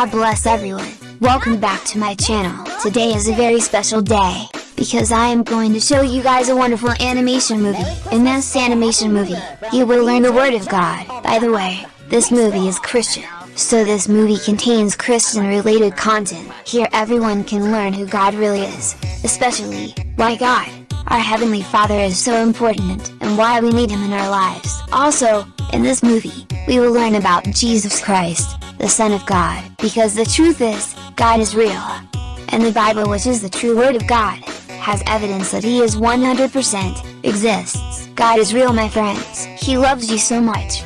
God bless everyone. Welcome back to my channel. Today is a very special day, because I am going to show you guys a wonderful animation movie. In this animation movie, you will learn the word of God. By the way, this movie is Christian, so this movie contains Christian related content. Here everyone can learn who God really is, especially, why God, our Heavenly Father is so important, and why we need Him in our lives. Also, in this movie, we will learn about Jesus Christ, the Son of God, because the truth is, God is real. And the Bible which is the true word of God, has evidence that he is 100%, exists. God is real my friends, he loves you so much.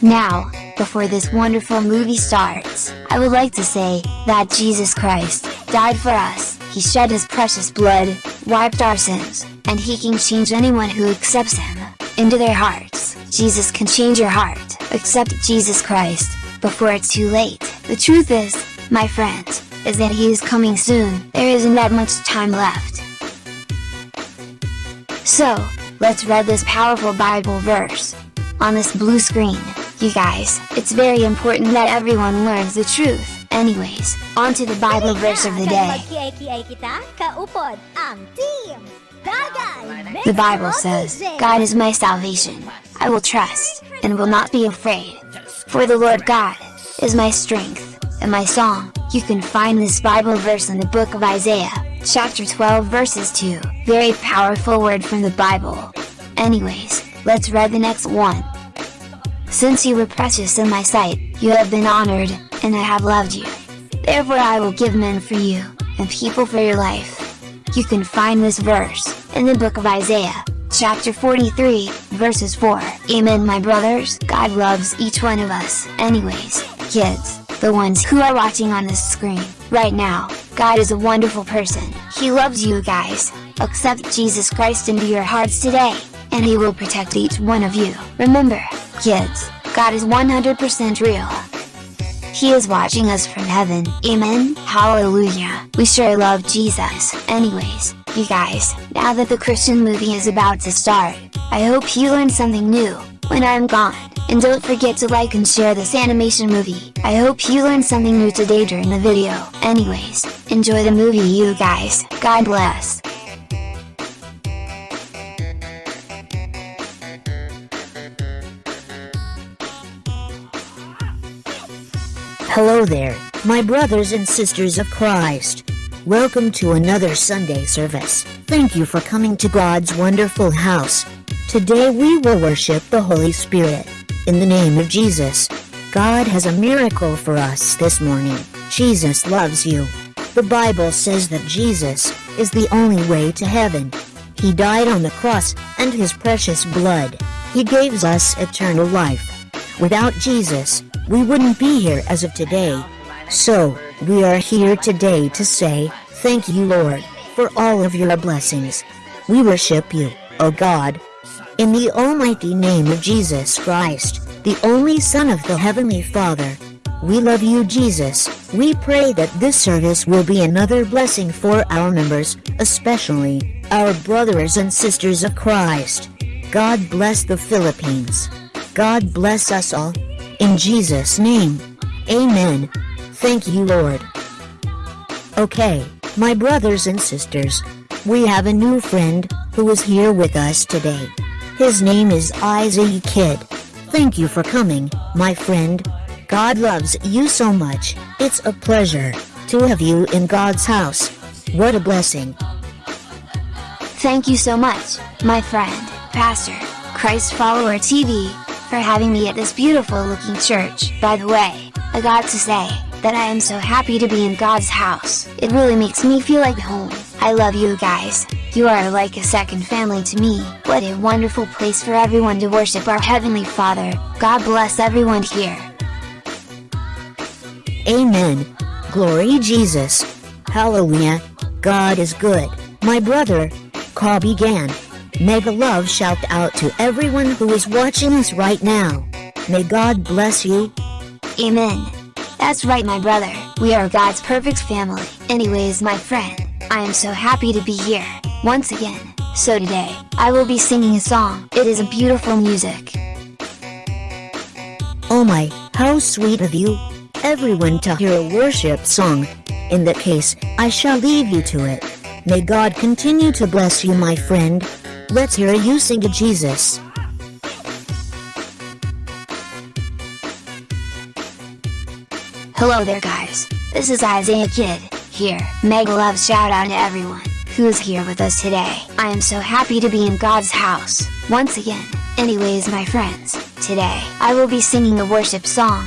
Now, before this wonderful movie starts, I would like to say, that Jesus Christ, died for us, he shed his precious blood, wiped our sins, and he can change anyone who accepts him, into their hearts. Jesus can change your heart, accept Jesus Christ, before it's too late. The truth is, my friends, is that he is coming soon, there isn't that much time left. So, let's read this powerful Bible verse. On this blue screen, you guys, it's very important that everyone learns the truth. Anyways, on to the Bible verse of the day. The Bible says, God is my salvation. I will trust, and will not be afraid. For the Lord God, is my strength, and my song. You can find this Bible verse in the book of Isaiah, chapter 12 verses 2. Very powerful word from the Bible. Anyways, let's read the next one. Since you were precious in my sight, you have been honored, and I have loved you. Therefore I will give men for you, and people for your life. You can find this verse, in the book of Isaiah, chapter 43, verses 4. Amen my brothers, God loves each one of us. Anyways, kids, the ones who are watching on this screen, right now, God is a wonderful person. He loves you guys. Accept Jesus Christ into your hearts today, and He will protect each one of you. Remember, kids, God is 100% real. He is watching us from heaven. Amen. Hallelujah. We sure love Jesus. Anyways, you guys, now that the Christian movie is about to start, I hope you learned something new, when I'm gone. And don't forget to like and share this animation movie. I hope you learned something new today during the video. Anyways, enjoy the movie you guys. God bless. Hello there, my brothers and sisters of Christ. Welcome to another Sunday service. Thank you for coming to God's wonderful house. Today we will worship the Holy Spirit. In the name of Jesus, God has a miracle for us this morning. Jesus loves you. The Bible says that Jesus is the only way to heaven. He died on the cross and his precious blood. He gives us eternal life. Without Jesus, we wouldn't be here as of today. So, we are here today to say, Thank you, Lord, for all of your blessings. We worship you, O God. In the almighty name of Jesus Christ, the only Son of the Heavenly Father, we love you, Jesus. We pray that this service will be another blessing for our members, especially our brothers and sisters of Christ. God bless the Philippines. God bless us all. In Jesus' name. Amen. Thank you, Lord. Okay, my brothers and sisters, we have a new friend who is here with us today. His name is Isaac Kid. Thank you for coming, my friend. God loves you so much. It's a pleasure to have you in God's house. What a blessing. Thank you so much, my friend, Pastor, Christ Follower TV, for having me at this beautiful looking church. By the way, I got to say, that I am so happy to be in God's house. It really makes me feel like home. I love you guys. You are like a second family to me. What a wonderful place for everyone to worship our Heavenly Father. God bless everyone here. Amen. Glory Jesus. Hallelujah. God is good. My brother, call began. Mega love shout out to everyone who is watching us right now. May God bless you. Amen. That's right my brother, we are God's perfect family. Anyways my friend, I am so happy to be here, once again. So today, I will be singing a song. It is a beautiful music. Oh my, How sweet of you, everyone to hear a worship song. In that case, I shall leave you to it. May God continue to bless you my friend. Let's hear you sing to Jesus. Hello there guys, this is Isaiah Kid, here. Mega love shout out to everyone who's here with us today. I am so happy to be in God's house, once again. Anyways my friends, today I will be singing a worship song,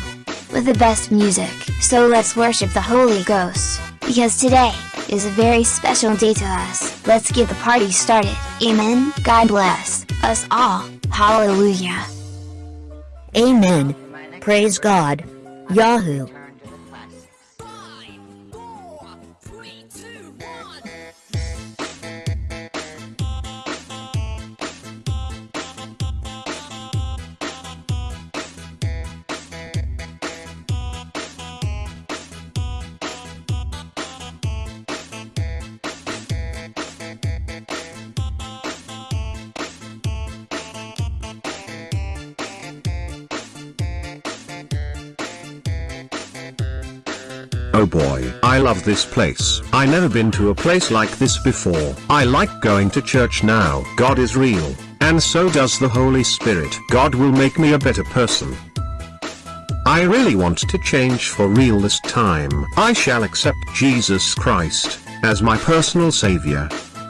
with the best music, so let's worship the Holy Ghost, because today, is a very special day to us. Let's get the party started, amen, God bless, us all, hallelujah. Amen. Praise God. Yahoo. Love this place. I never been to a place like this before. I like going to church now. God is real, and so does the Holy Spirit. God will make me a better person. I really want to change for real this time. I shall accept Jesus Christ as my personal savior.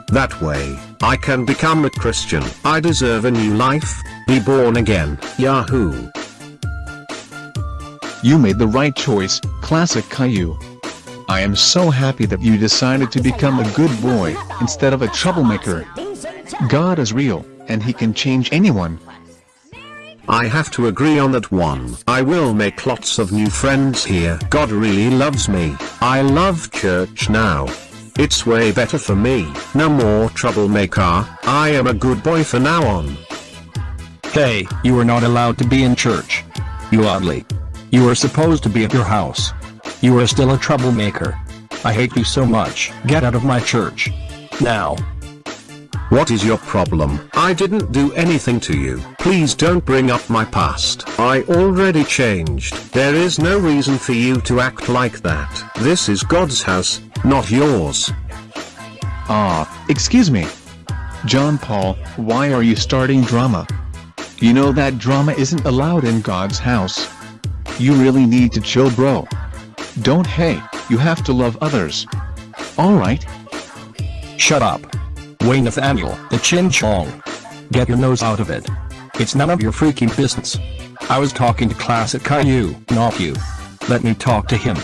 That way, I can become a Christian. I deserve a new life, be born again. Yahoo. You made the right choice, Classic Caillou. I am so happy that you decided to become a good boy, instead of a troublemaker. God is real, and he can change anyone. I have to agree on that one. I will make lots of new friends here. God really loves me. I love church now. It's way better for me. No more troublemaker. I am a good boy for now on. Hey, you are not allowed to be in church. You oddly. You are supposed to be at your house. You are still a troublemaker. I hate you so much. Get out of my church. Now. What is your problem? I didn't do anything to you. Please don't bring up my past. I already changed. There is no reason for you to act like that. This is God's house, not yours. Ah, excuse me. John Paul, why are you starting drama? You know that drama isn't allowed in God's house. You really need to chill bro. Don't hey, you have to love others. Alright? Shut up. Wayne Nathaniel, the Chin Chong. Get your nose out of it. It's none of your freaking business. I was talking to Classic Caillou, not you. Let me talk to him.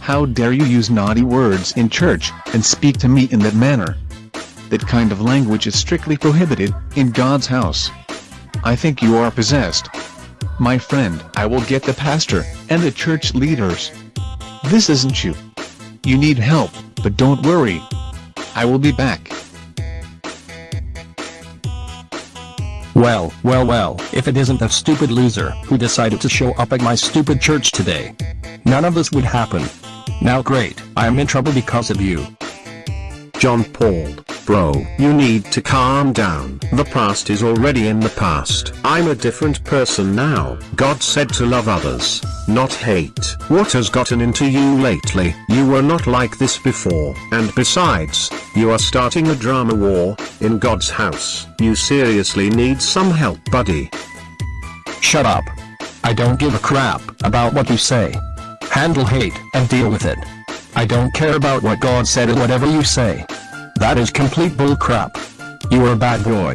How dare you use naughty words in church, and speak to me in that manner? That kind of language is strictly prohibited, in God's house. I think you are possessed. My friend, I will get the pastor, and the church leaders. This isn't you. You need help, but don't worry. I will be back. Well, well, well, if it isn't that stupid loser who decided to show up at my stupid church today. None of this would happen. Now great, I am in trouble because of you. John Paul, bro, you need to calm down. The past is already in the past. I'm a different person now. God said to love others, not hate. What has gotten into you lately? You were not like this before. And besides, you are starting a drama war, in God's house. You seriously need some help buddy. Shut up. I don't give a crap about what you say. Handle hate and deal with it. I don't care about what God said or whatever you say. That is complete bullcrap. You are a bad boy.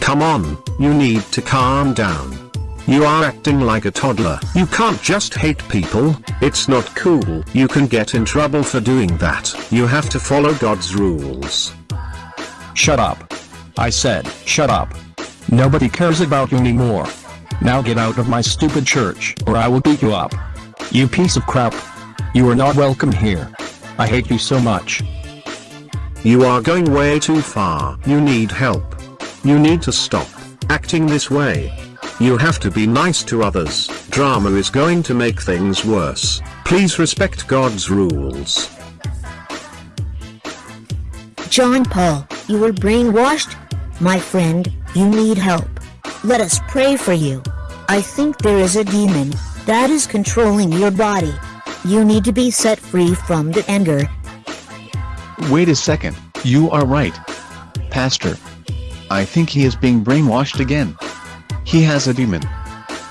Come on, you need to calm down. You are acting like a toddler. You can't just hate people, it's not cool. You can get in trouble for doing that. You have to follow God's rules. Shut up. I said, shut up. Nobody cares about you anymore. Now get out of my stupid church, or I will beat you up. You piece of crap. You are not welcome here. I hate you so much. You are going way too far. You need help. You need to stop acting this way. You have to be nice to others. Drama is going to make things worse. Please respect God's rules. John Paul, you were brainwashed? My friend, you need help. Let us pray for you. I think there is a demon that is controlling your body. You need to be set free from the anger. Wait a second, you are right. Pastor. I think he is being brainwashed again. He has a demon.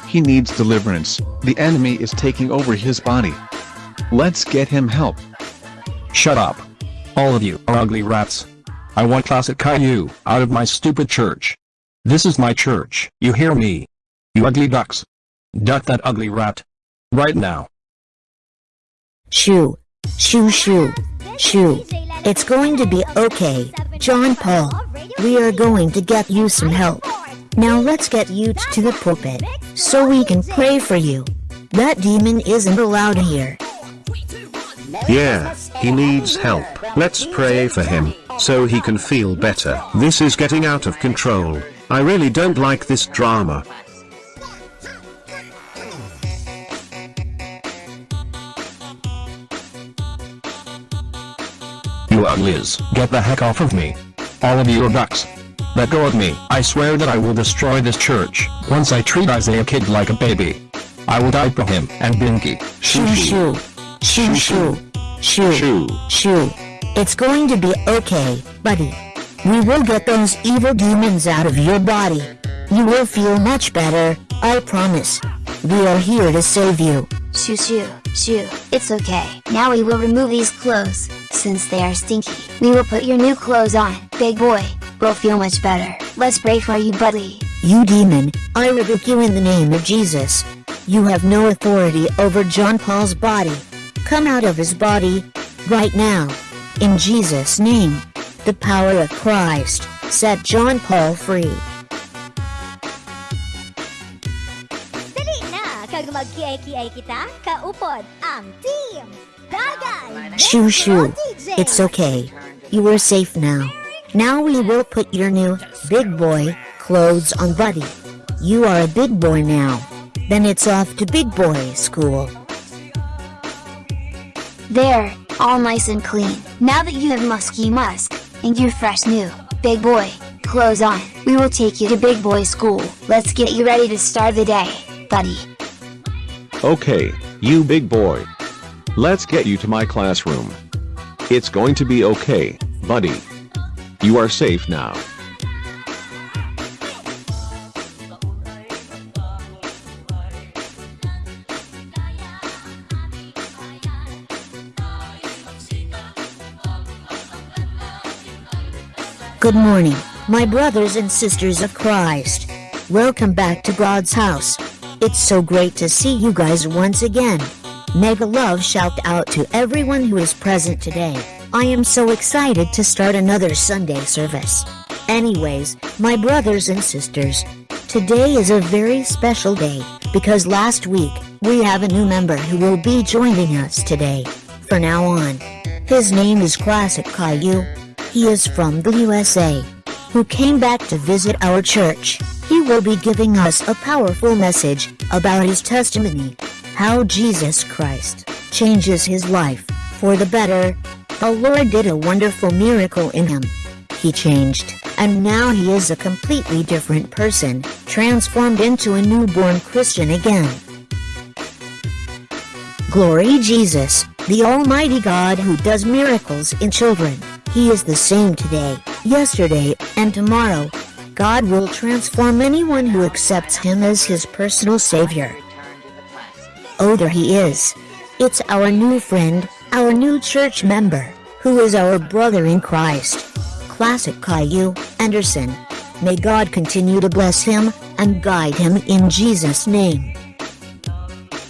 He needs deliverance, the enemy is taking over his body. Let's get him help. Shut up. All of you are ugly rats. I want Classic Caillou out of my stupid church. This is my church, you hear me? You ugly ducks. Duck that ugly rat. Right now. Shoo. Shoo shoo. Shoo. It's going to be okay, John Paul. We are going to get you some help. Now let's get you to the pulpit, so we can pray for you. That demon isn't allowed here. Yeah, he needs help. Let's pray for him, so he can feel better. This is getting out of control. I really don't like this drama. You uglies, get the heck off of me. All of you are ducks. Let go of me. I swear that I will destroy this church, once I treat Isaiah Kid like a baby. I will die for him and Binky. Shoo shoo. Shoo shoo. Shoo. Shoo. Shoo. It's going to be okay, buddy. We will get those evil demons out of your body. You will feel much better, I promise. We are here to save you. Shoo shoo, shoo, it's okay. Now we will remove these clothes, since they are stinky. We will put your new clothes on, big boy. We'll feel much better. Let's pray for you buddy. You demon, I rebuke you in the name of Jesus. You have no authority over John Paul's body. Come out of his body, right now. In Jesus' name. The power of Christ, set John Paul free. Mag-kiay-kiay kita, kaupod ang team. Dagan! Shoo shoo. It's okay. You are safe now. Now we will put your new big boy clothes on Buddy. You are a big boy now. Then it's off to big boy school. There, all nice and clean. Now that you have musky musk, and your fresh new, big boy, clothes on, we will take you to big boy school. Let's get you ready to start the day, buddy. Okay, you big boy. Let's get you to my classroom. It's going to be okay, buddy. You are safe now. Good morning, my brothers and sisters of Christ. Welcome back to God's house. It's so great to see you guys once again. Mega love shout out to everyone who is present today. I am so excited to start another Sunday service. Anyways, my brothers and sisters, today is a very special day because last week we have a new member who will be joining us today. For now on, his name is Classic Caillou. He is from the USA, who came back to visit our church. He will be giving us a powerful message about his testimony, how Jesus Christ changes his life for the better. The Lord did a wonderful miracle in him. He changed, and now he is a completely different person, transformed into a newborn Christian again. Glory Jesus, the Almighty God who does miracles in children. He is the same today, yesterday, and tomorrow. God will transform anyone who accepts him as his personal savior. Oh, there he is. It's our new friend, our new church member, who is our brother in Christ. Classic Caillou Anderson. May God continue to bless him and guide him in Jesus' name.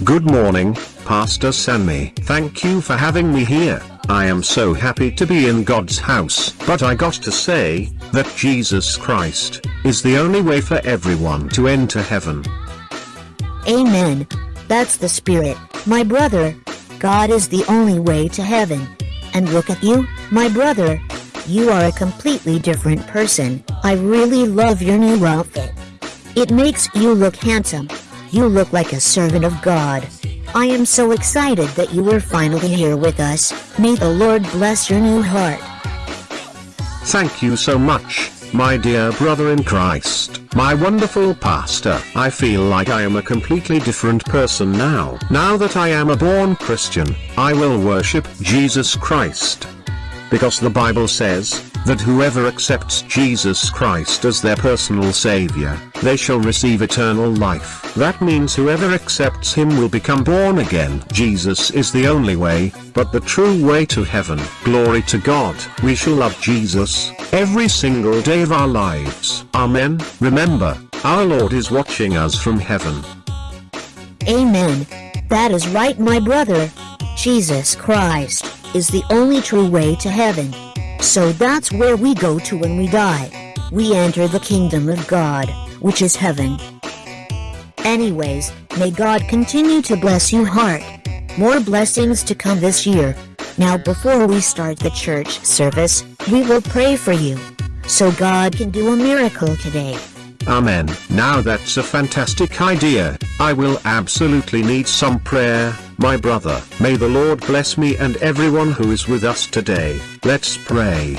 Good morning, Pastor Sammy. Thank you for having me here. I am so happy to be in God's house. But I got to say, that Jesus Christ, is the only way for everyone to enter heaven. Amen. That's the spirit, my brother. God is the only way to heaven. And look at you, my brother. You are a completely different person. I really love your new outfit. It makes you look handsome. You look like a servant of God. I am so excited that you are finally here with us. May the Lord bless your new heart. Thank you so much, my dear brother in Christ. My wonderful pastor, I feel like I am a completely different person now. Now that I am a born Christian, I will worship Jesus Christ. Because the Bible says, that whoever accepts Jesus Christ as their personal savior, they shall receive eternal life. That means whoever accepts him will become born again. Jesus is the only way, but the true way to heaven. Glory to God. We shall love Jesus, every single day of our lives. Amen. Remember, our Lord is watching us from heaven. Amen. That is right my brother. Jesus Christ is the only true way to heaven. So that's where we go to when we die. We enter the kingdom of God, which is heaven. Anyways, may God continue to bless you heart. More blessings to come this year. Now before we start the church service, we will pray for you. So God can do a miracle today. Amen. Now that's a fantastic idea. I will absolutely need some prayer, my brother. May the Lord bless me and everyone who is with us today. Let's pray.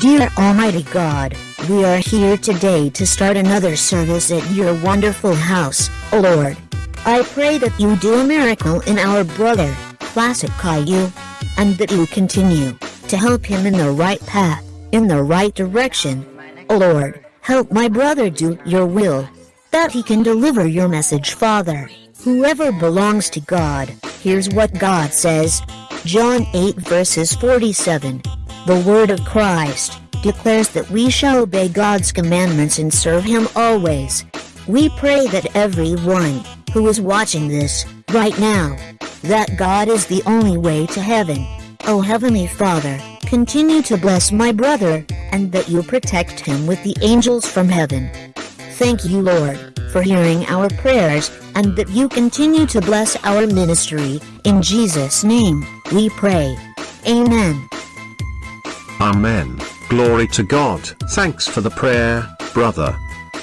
Dear Almighty God, we are here today to start another service at your wonderful house, O Lord. I pray that you do a miracle in our brother, Classic Caillou, and that you continue to help him in the right path, in the right direction. O Lord, help my brother do your will, that he can deliver your message, Father. Whoever belongs to God, here's what God says. John 8 verses 47. The word of Christ declares that we shall obey God's commandments and serve him always. We pray that everyone who is watching this right now, that God is the only way to heaven. Oh Heavenly Father, continue to bless my brother, and that you protect him with the angels from heaven. Thank you Lord, for hearing our prayers, and that you continue to bless our ministry, in Jesus' name, we pray. Amen. Amen. Glory to God. Thanks for the prayer, brother.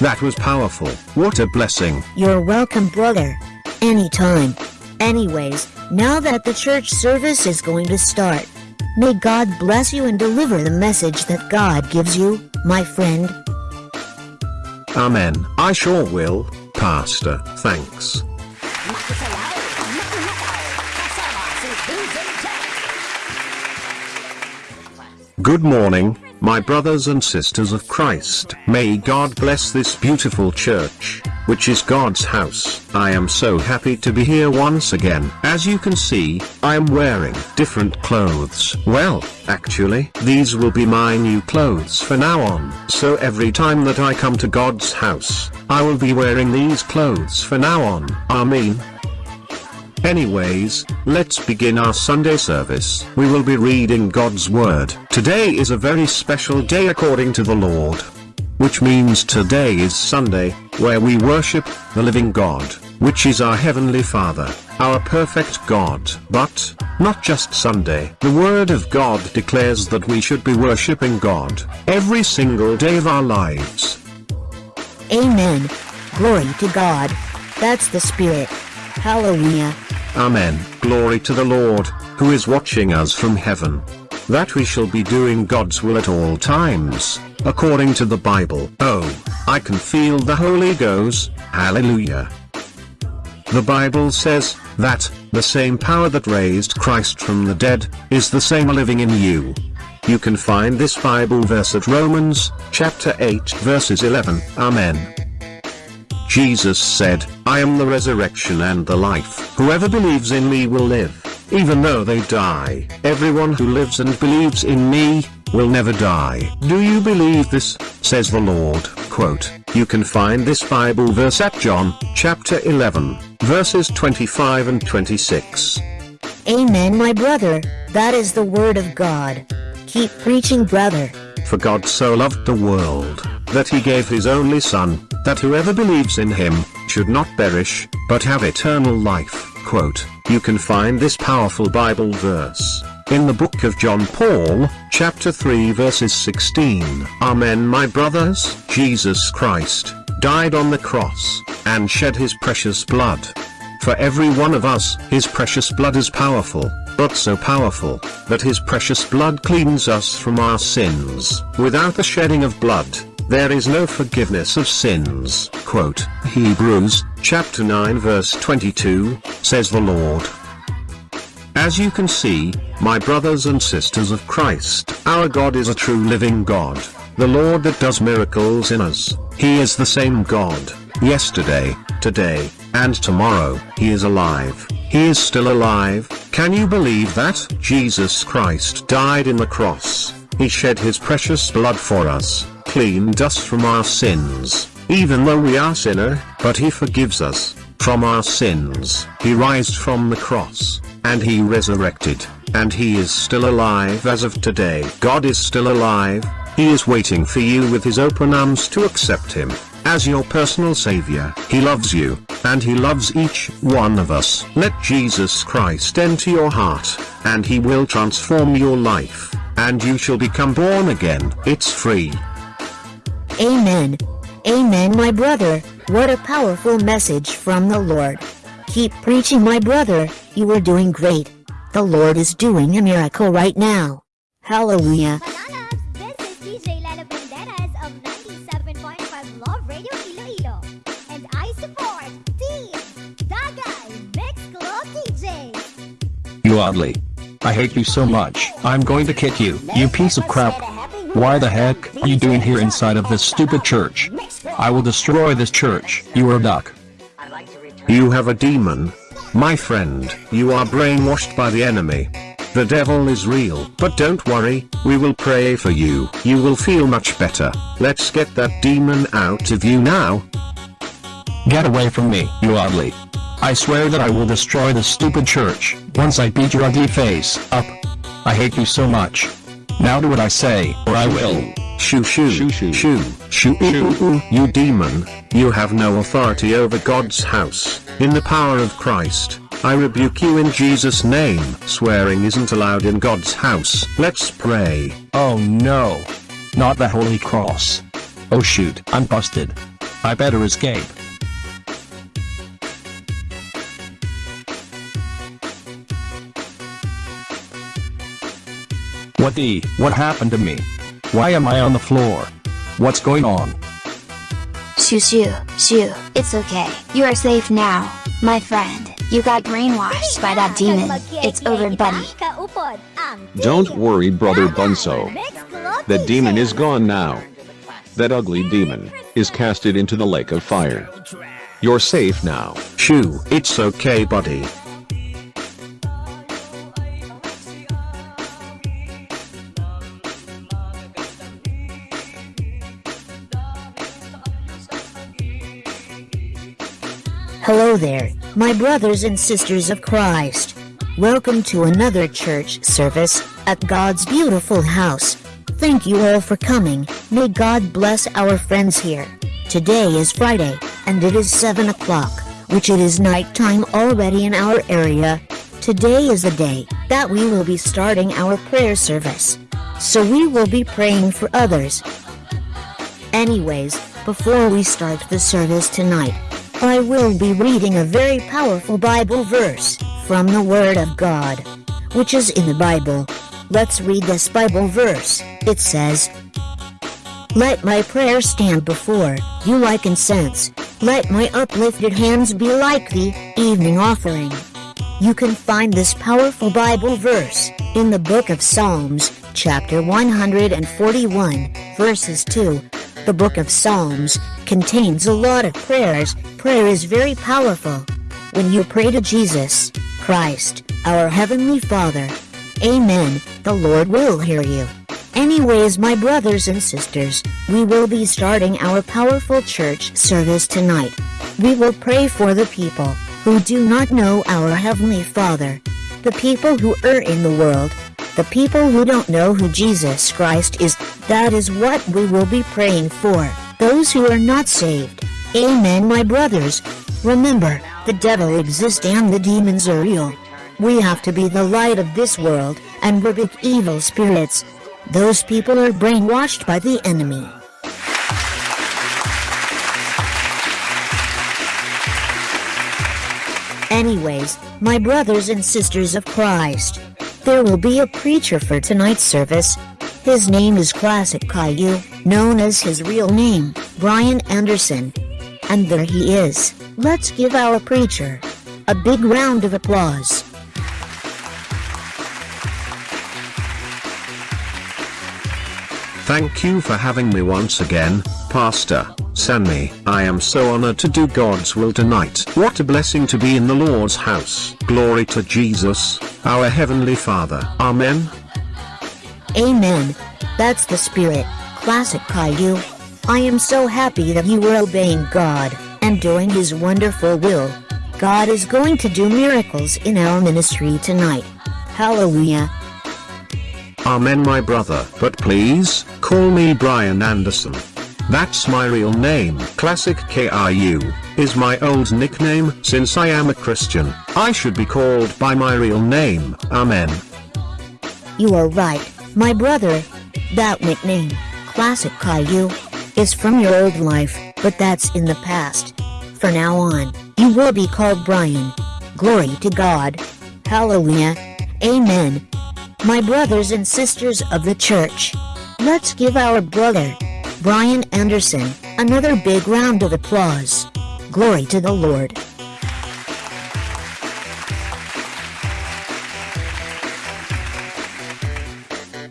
That was powerful. What a blessing. You're welcome, brother. Anytime. Anyways, now that the church service is going to start, may God bless you and deliver the message that God gives you, my friend. Amen. I sure will, Pastor. Thanks. Good morning, my brothers and sisters of Christ. May God bless this beautiful church, which is God's house. I am so happy to be here once again. As you can see, I am wearing different clothes. Well, actually, these will be my new clothes for now on. So every time that I come to God's house, I will be wearing these clothes for now on. Amen. Anyways, let's begin our Sunday service. We will be reading God's Word. Today is a very special day according to the Lord. Which means today is Sunday, where we worship the living God, which is our Heavenly Father, our perfect God. But, not just Sunday. The Word of God declares that we should be worshiping God every single day of our lives. Amen. Glory to God. That's the Spirit. Hallelujah. Amen. Glory to the Lord, who is watching us from heaven. That we shall be doing God's will at all times, according to the Bible. Oh, I can feel the Holy Ghost. Hallelujah. The Bible says that the same power that raised Christ from the dead is the same living in you. You can find this Bible verse at Romans chapter 8 verses 11. Amen. Jesus said, I am the resurrection and the life. Whoever believes in me will live, even though they die. Everyone who lives and believes in me, will never die. Do you believe this? says the Lord. Quote, you can find this Bible verse at John, chapter 11, verses 25 and 26. Amen, my brother. That is the word of God. Keep preaching, brother. For God so loved the world, that he gave his only Son, that whoever believes in him, should not perish, but have eternal life. Quote, you can find this powerful Bible verse, in the book of John Paul, chapter 3 verses 16. Amen my brothers, Jesus Christ, died on the cross, and shed his precious blood. For every one of us, his precious blood is powerful, but so powerful, that his precious blood cleans us from our sins. Without the shedding of blood, there is no forgiveness of sins. Quote, Hebrews, chapter 9 verse 22, says the Lord. As you can see, my brothers and sisters of Christ, our God is a true living God, the Lord that does miracles in us. He is the same God, yesterday, today, and tomorrow. He is alive. He is still alive. Can you believe that? Jesus Christ died in the cross. He shed his precious blood for us, cleaned us from our sins, even though we are sinner, but he forgives us from our sins. He rised from the cross, and he resurrected, and he is still alive as of today. God is still alive, he is waiting for you with his open arms to accept him as your personal savior. He loves you, and he loves each one of us. Let Jesus Christ enter your heart, and he will transform your life, and you shall become born again. It's free. Amen. Amen, my brother. What a powerful message from the Lord. Keep preaching, my brother. You are doing great. The Lord is doing a miracle right now. Hallelujah. Mananabs, this is DJ Lalo Banderas of 97.5 Love Radio Iloilo. And I support Team Dagay Mix Club DJ. You oddly. I hate you so much. I'm going to kick you, you piece of crap. Why the heck are you doing here inside of this stupid church? I will destroy this church. You are a duck. You have a demon. My friend, you are brainwashed by the enemy. The devil is real, but don't worry, we will pray for you. You will feel much better. Let's get that demon out of you now. Get away from me, you ugly. I swear that I will destroy this stupid church, once I beat your ugly face up. I hate you so much. Now do what I say, or I will. Shoo shoo, Shoo, shoo. shoo, shoo, ooh, ooh, ooh. you demon, you have no authority over God's house. In the power of Christ, I rebuke you in Jesus' name. Swearing isn't allowed in God's house. Let's pray. Oh no. Not the Holy Cross. Oh shoot, I'm busted. I better escape. What the? What happened to me? Why am I on the floor? What's going on? Shoo shoo, shoo, it's okay. You are safe now, my friend. You got brainwashed by that demon. It's over, buddy. Don't worry, brother Dagay Bunso. Mix Club That demon is gone now. That ugly demon is casted into the lake of fire. You're safe now. Shoo, it's okay buddy. There, my brothers and sisters of Christ. Welcome to another church service at God's beautiful house. Thank you all for coming. May God bless our friends here. Today is Friday, and it is 7 o'clock, which it is nighttime already in our area. Today is the day that we will be starting our prayer service. So we will be praying for others. Anyways, before we start the service tonight, I will be reading a very powerful Bible verse from the Word of God, which is in the Bible. Let's read this Bible verse. It says, Let my prayer stand before you like incense. Let my uplifted hands be like the evening offering. You can find this powerful Bible verse in the book of Psalms, chapter 141, verses 2. The book of Psalms contains a lot of prayers. Prayer is very powerful. When you pray to Jesus Christ, our Heavenly Father, Amen, the Lord will hear you. Anyways, my brothers and sisters, we will be starting our powerful church service tonight. We will pray for the people who do not know our Heavenly Father, the people who are in the world, the people who don't know who Jesus Christ is. That is what we will be praying for. Those who are not saved. Amen, my brothers. Remember, the devil exists and the demons are real. We have to be the light of this world and rebuke evil spirits. Those people are brainwashed by the enemy. Anyways, my brothers and sisters of Christ, There will be a preacher for tonight's service. His name is Classic Caillou, known as his real name, Brian Anderson. And there he is. Let's give our preacher a big round of applause. Thank you for having me once again, Pastor Sammy. I am so honored to do God's will tonight. What a blessing to be in the Lord's house. Glory to Jesus, our Heavenly Father. Amen. Amen. That's the spirit. Classic Caillou. I am so happy that you were obeying God and doing His wonderful will. God is going to do miracles in our ministry tonight. Hallelujah. Amen my brother. But please, call me Brian Anderson. That's my real name. Classic Caillou is my old nickname since I am a Christian. I should be called by my real name. Amen. You are right, my brother. That nickname, Classic Caillou, is from your old life, but that's in the past. For now on, you will be called Brian. Glory to God. Hallelujah. Amen. My brothers and sisters of the church, let's give our brother, Brian Anderson, another big round of applause. Glory to the Lord.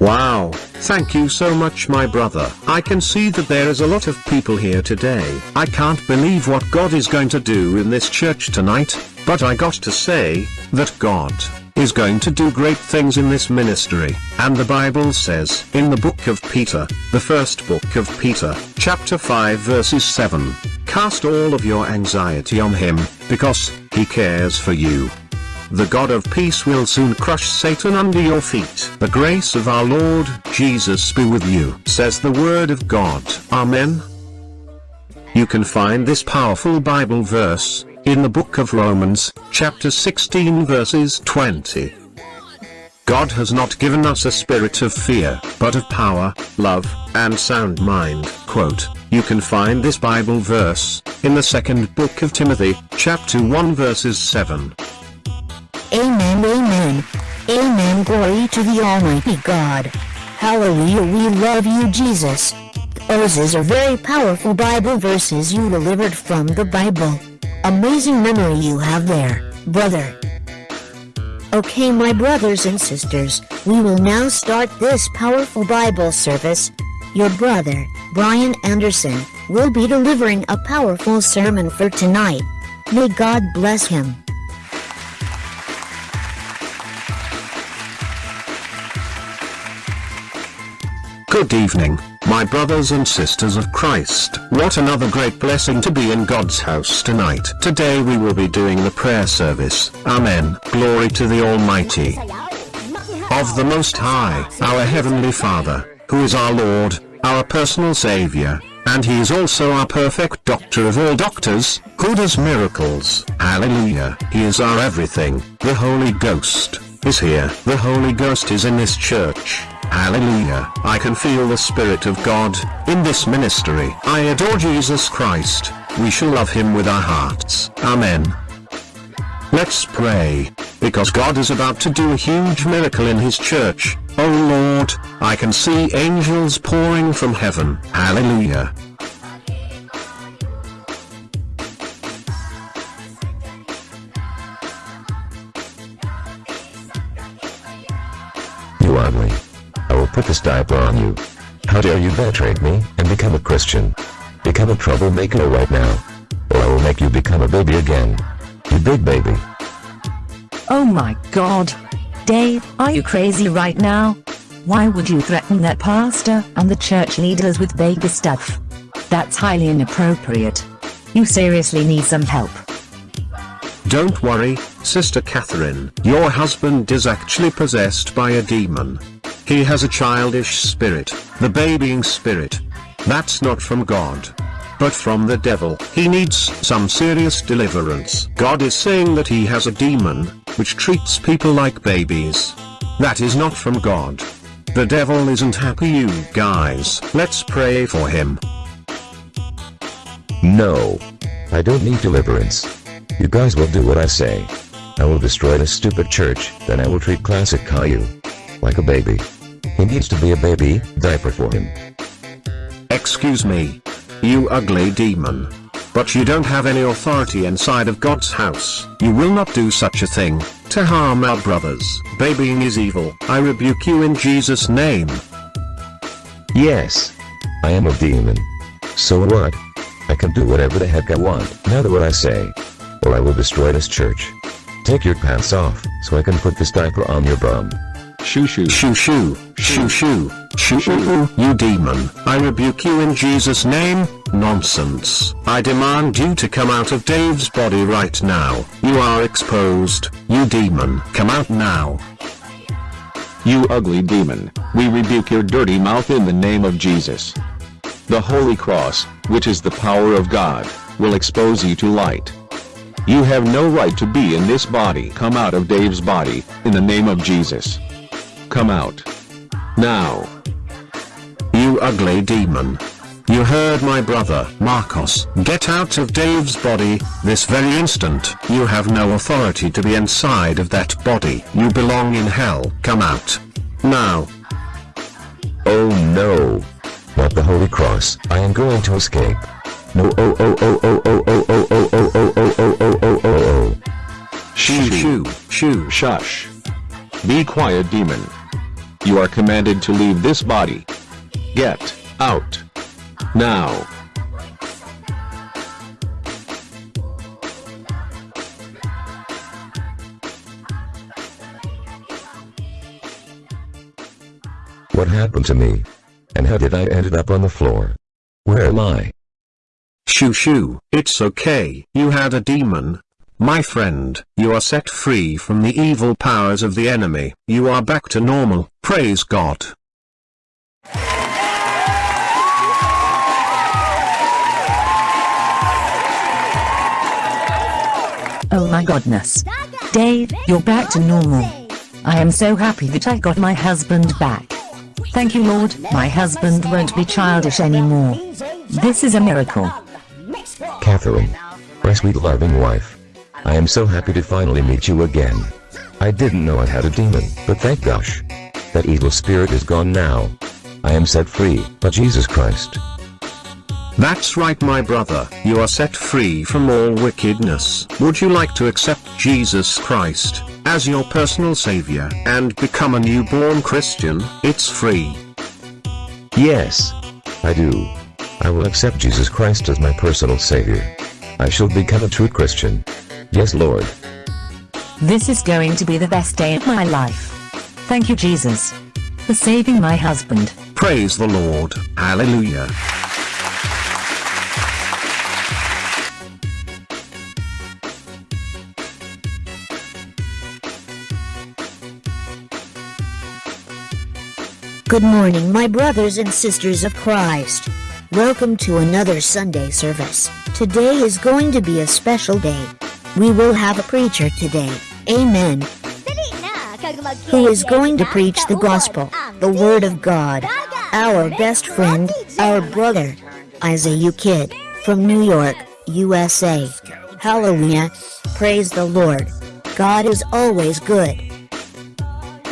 Wow, thank you so much my brother. I can see that there is a lot of people here today. I can't believe what God is going to do in this church tonight, but I got to say, that God is going to do great things in this ministry. And the Bible says, in the book of Peter, the first book of Peter, chapter 5 verses 7, Cast all of your anxiety on him, because he cares for you. The God of peace will soon crush Satan under your feet. The grace of our Lord Jesus be with you, says the word of God. Amen. You can find this powerful Bible verse in the book of Romans, chapter 16 verses 20. God has not given us a spirit of fear, but of power, love, and sound mind. Quote, you can find this Bible verse, in the second book of Timothy, chapter 1 verses 7. Amen, amen. Amen, glory to the Almighty God. Hallelujah, we love you, Jesus. Those are very powerful Bible verses you delivered from the Bible. Amazing memory you have there, brother. Okay, my brothers and sisters, we will now start this powerful Bible service. Your brother, Brian Anderson, will be delivering a powerful sermon for tonight. May God bless him. Good evening, my brothers and sisters of Christ. What another great blessing to be in God's house tonight. Today we will be doing the prayer service. Amen. Glory to the Almighty. Of the Most High, our Heavenly Father, who is our Lord, our personal Savior, and He is also our perfect doctor of all doctors, who does miracles. Hallelujah. He is our everything. The Holy Ghost is here. The Holy Ghost is in this church. Hallelujah. I can feel the Spirit of God in this ministry. I adore Jesus Christ. We shall love him with our hearts. Amen. Let's pray. Because God is about to do a huge miracle in his church. Oh Lord, I can see angels pouring from heaven. Hallelujah. Ugly. I will put this diaper on you. How dare you betray me and become a Christian? Become a troublemaker right now. Or I will make you become a baby again. You big baby. Oh my god. Dave, are you crazy right now? Why would you threaten that pastor and the church leaders with baby stuff? That's highly inappropriate. You seriously need some help. Don't worry, Sister Catherine. Your husband is actually possessed by a demon. He has a childish spirit, the babying spirit. That's not from God. But from the devil. He needs some serious deliverance. God is saying that he has a demon, which treats people like babies. That is not from God. The devil isn't happy you guys. Let's pray for him. No. I don't need deliverance. You guys will do what I say. I will destroy this stupid church, then I will treat classic Caillou like a baby. He needs to be a baby diaper for him. Excuse me. You ugly demon. But you don't have any authority inside of God's house. You will not do such a thing, to harm our brothers. Babying is evil. I rebuke you in Jesus' name. Yes. I am a demon. So what? I can do whatever the heck I want. Now do what I say. Or I will destroy this church. Take your pants off, so I can put this diaper on your bum. Shoo shoo. Shoo shoo, shoo shoo, shoo shoo, you demon. I rebuke you in Jesus' name. Nonsense. I demand you to come out of Dave's body right now. You are exposed, you demon. Come out now. You ugly demon, we rebuke your dirty mouth in the name of Jesus. The Holy Cross, which is the power of God, will expose you to light. You have no right to be in this body. Come out of Dave's body, in the name of Jesus. Come out. Now. You ugly demon. You heard my brother, Marcos. Get out of Dave's body, this very instant. You have no authority to be inside of that body. You belong in hell. Come out. Now. Oh no. Not the Holy Cross. I am going to escape. No oh oh oh oh oh oh oh oh oh oh oh oh oh oh oh oh. Shoo shoo, shoo. Shush. Be quiet demon. You are commanded to leave this body. Get out. Now. What happened to me? And how did I ended up on the floor? Where am I? Shoo shoo, it's okay. You had a demon. My friend, you are set free from the evil powers of the enemy. You are back to normal. Praise God. Oh my godness. Dave, you're back to normal. I am so happy that I got my husband back. Thank you Lord, my husband won't be childish anymore. This is a miracle. Catherine. My sweet loving wife. I am so happy to finally meet you again. I didn't know I had a demon, but thank gosh. That evil spirit is gone now. I am set free, by Jesus Christ. That's right my brother, you are set free from all wickedness. Would you like to accept Jesus Christ as your personal savior and become a newborn Christian? It's free. Yes. I do. I will accept Jesus Christ as my personal savior. I shall become a true Christian. Yes Lord. This is going to be the best day of my life. Thank you Jesus. For saving my husband. Praise the Lord. Hallelujah. Good morning, my brothers and sisters of Christ. Welcome to another Sunday service. Today is going to be a special day. We will have a preacher today. Amen. Who is going to preach the gospel, the word of God. Our best friend, our brother, Isaiah Kid, from New York, USA. Hallelujah. Praise the Lord. God is always good.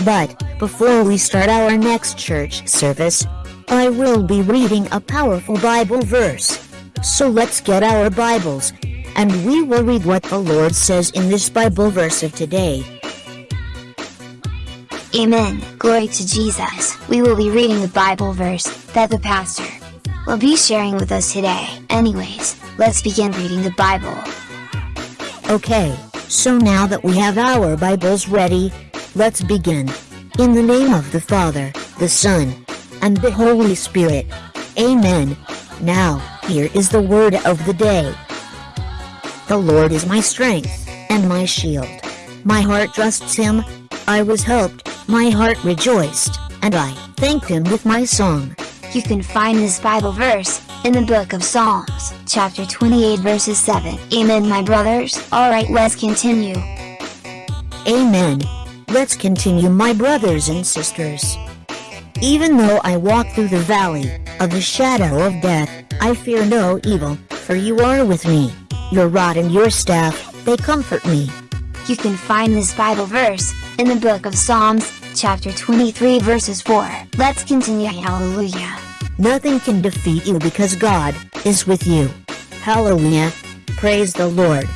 But, before we start our next church service, I will be reading a powerful Bible verse. So let's get our Bibles, and we will read what the Lord says in this Bible verse of today. Amen. Glory to Jesus. We will be reading the Bible verse that the pastor will be sharing with us today. Anyways, let's begin reading the Bible. Okay, so now that we have our Bibles ready, let's begin. In the name of the Father, the Son, and the Holy Spirit. Amen. Now, here is the word of the day. The Lord is my strength, and my shield. My heart trusts him, I was helped, my heart rejoiced, and I thanked him with my song. You can find this Bible verse in the book of Psalms, chapter 28 verses 7. Amen my brothers. Alright let's continue. Amen. Let's continue my brothers and sisters. Even though I walk through the valley of the shadow of death, I fear no evil, for you are with me. Your rod and your staff, they comfort me. You can find this Bible verse in the book of Psalms, chapter 23 verses 4. Let's continue hallelujah. Nothing can defeat you because God is with you. Hallelujah. Praise the Lord.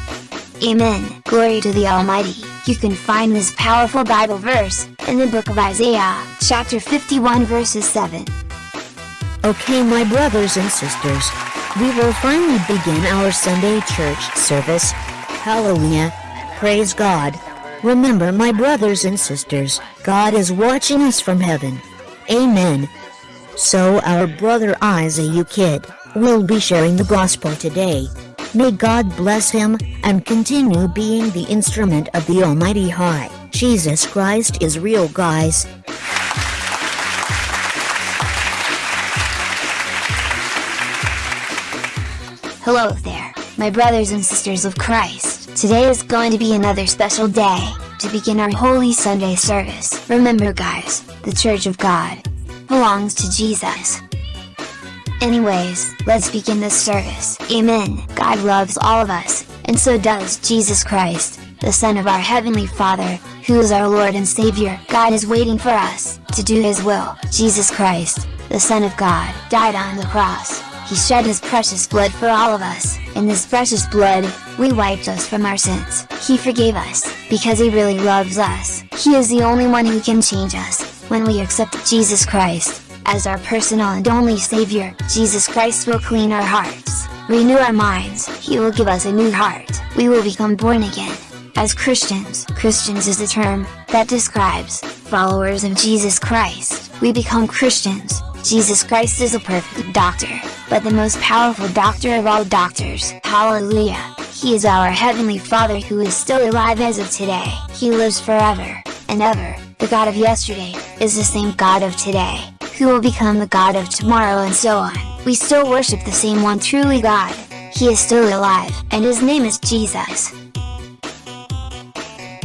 Amen. Glory to the Almighty. You can find this powerful Bible verse in the book of Isaiah, chapter 51 verses 7. Okay my brothers and sisters, we will finally begin our Sunday church service. Hallelujah. Praise God. Remember my brothers and sisters, God is watching us from heaven. Amen. So our brother Isaiah Kid will be sharing the gospel today. May God bless him and continue being the instrument of the Almighty High. Jesus Christ is real guys. Hello there, my brothers and sisters of Christ. Today is going to be another special day to begin our Holy Sunday service. Remember guys, the Church of God belongs to Jesus. Anyways, let's begin this service. Amen. God loves all of us, and so does Jesus Christ, the Son of our Heavenly Father, who is our Lord and Savior. God is waiting for us to do His will. Jesus Christ, the Son of God, died on the cross. He shed His precious blood for all of us. In this precious blood, we wiped us from our sins. He forgave us, because He really loves us. He is the only one who can change us, when we accept Jesus Christ as our personal and only Savior, Jesus Christ will clean our hearts, renew our minds, He will give us a new heart, we will become born again. As Christians, Christians is a term that describes followers of Jesus Christ. We become Christians. Jesus Christ is a perfect doctor, but the most powerful doctor of all doctors. Hallelujah! He is our Heavenly Father who is still alive as of today. He lives forever and ever. The God of yesterday is the same God of today who will become the God of tomorrow and so on. We still worship the same one truly God. He is still alive, and his name is Jesus.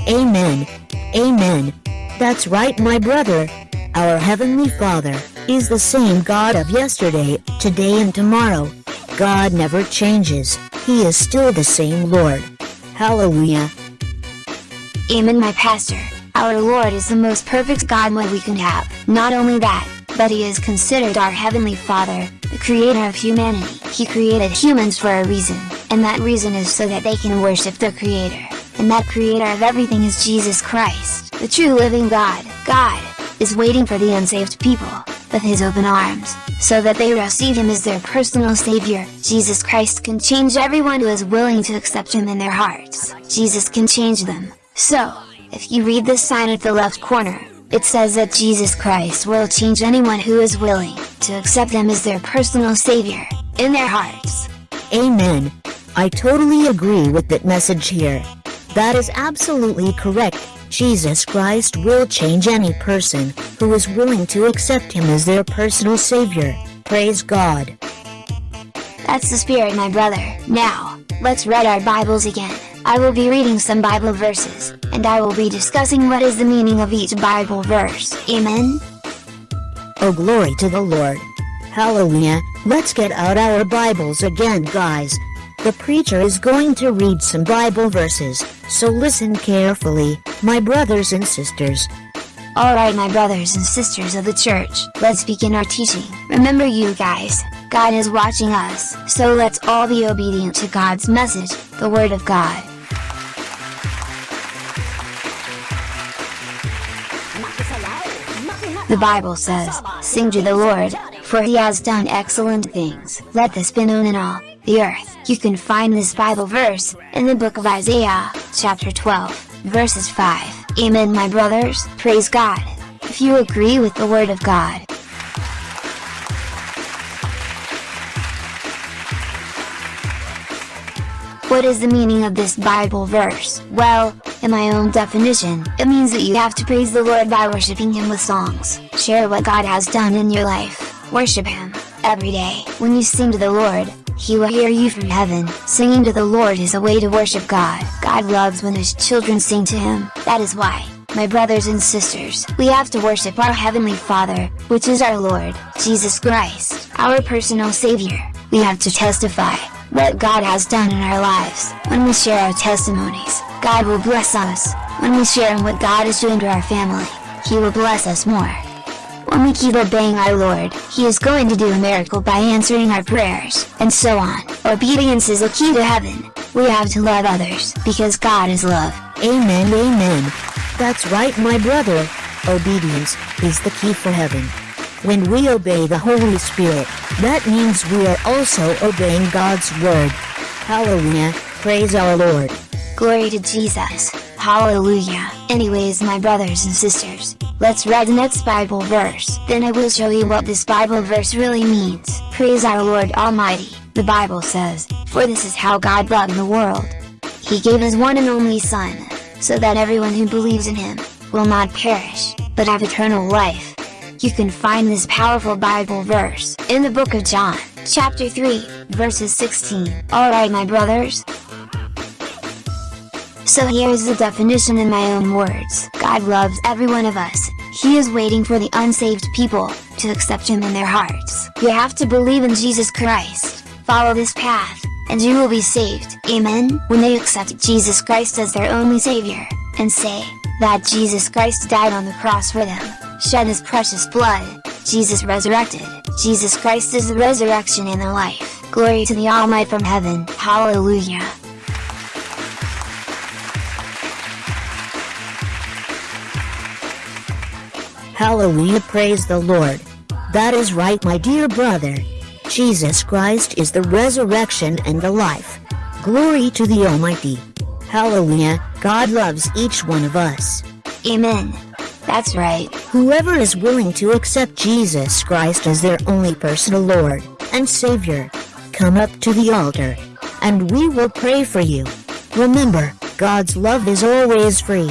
Amen. Amen. That's right my brother. Our Heavenly Father is the same God of yesterday, today and tomorrow. God never changes. He is still the same Lord. Hallelujah. Amen my pastor. Our Lord is the most perfect God what we can have. Not only that, but he is considered our Heavenly Father, the creator of humanity. He created humans for a reason, and that reason is so that they can worship the Creator. And that Creator of everything is Jesus Christ, the true living God. God is waiting for the unsaved people, with his open arms, so that they receive him as their personal Savior. Jesus Christ can change everyone who is willing to accept him in their hearts. Jesus can change them. So, if you read this sign at the left corner, it says that Jesus Christ will change anyone who is willing to accept them as their personal savior, in their hearts. Amen. I totally agree with that message here. That is absolutely correct. Jesus Christ will change any person who is willing to accept him as their personal savior. Praise God. That's the spirit my brother. Now, let's read our Bibles again. I will be reading some Bible verses, and I will be discussing what is the meaning of each Bible verse. Amen? Oh glory to the Lord. Hallelujah. Let's get out our Bibles again guys. The preacher is going to read some Bible verses, so listen carefully, my brothers and sisters. Alright my brothers and sisters of the church, let's begin our teaching. Remember you guys, God is watching us, so let's all be obedient to God's message, the Word of God. The Bible says, Sing to the Lord, for he has done excellent things. Let this be known in all the earth. You can find this Bible verse in the book of Isaiah, chapter 12, verses 5. Amen my brothers, praise God. If you agree with the word of God, What is the meaning of this Bible verse? Well, in my own definition, it means that you have to praise the Lord by worshiping Him with songs. Share what God has done in your life. Worship Him, every day. When you sing to the Lord, He will hear you from heaven. Singing to the Lord is a way to worship God. God loves when His children sing to Him. That is why, my brothers and sisters, we have to worship our Heavenly Father, which is our Lord, Jesus Christ, our personal Savior. We have to testify what God has done in our lives. When we share our testimonies, God will bless us, when we share in what God is doing to our family, He will bless us more. When we keep obeying our Lord, He is going to do a miracle by answering our prayers, and so on. Obedience is a key to heaven. We have to love others, because God is love. Amen, amen. That's right, my brother. Obedience is the key for heaven. When we obey the Holy Spirit, that means we are also obeying God's word. Hallelujah, praise our Lord. Glory to Jesus. Hallelujah. Anyways my brothers and sisters, let's read the next Bible verse. Then I will show you what this Bible verse really means. Praise our Lord Almighty. The Bible says, For this is how God loved the world. He gave his one and only Son, so that everyone who believes in him, will not perish, but have eternal life. You can find this powerful Bible verse in the book of John, chapter 3, verses 16. Alright my brothers, so here's the definition in my own words. God loves every one of us. He is waiting for the unsaved people, to accept Him in their hearts. You have to believe in Jesus Christ, follow this path, and you will be saved. Amen. When they accept Jesus Christ as their only Savior, and say, that Jesus Christ died on the cross for them, shed His precious blood, Jesus resurrected, Jesus Christ is the resurrection and the life. Glory to the Almighty from heaven. Hallelujah. Hallelujah, praise the Lord. That is right, my dear brother. Jesus Christ is the resurrection and the life. Glory to the Almighty. Hallelujah, God loves each one of us. Amen. That's right. Whoever is willing to accept Jesus Christ as their only personal Lord and Savior, come up to the altar, and we will pray for you. Remember, God's love is always free.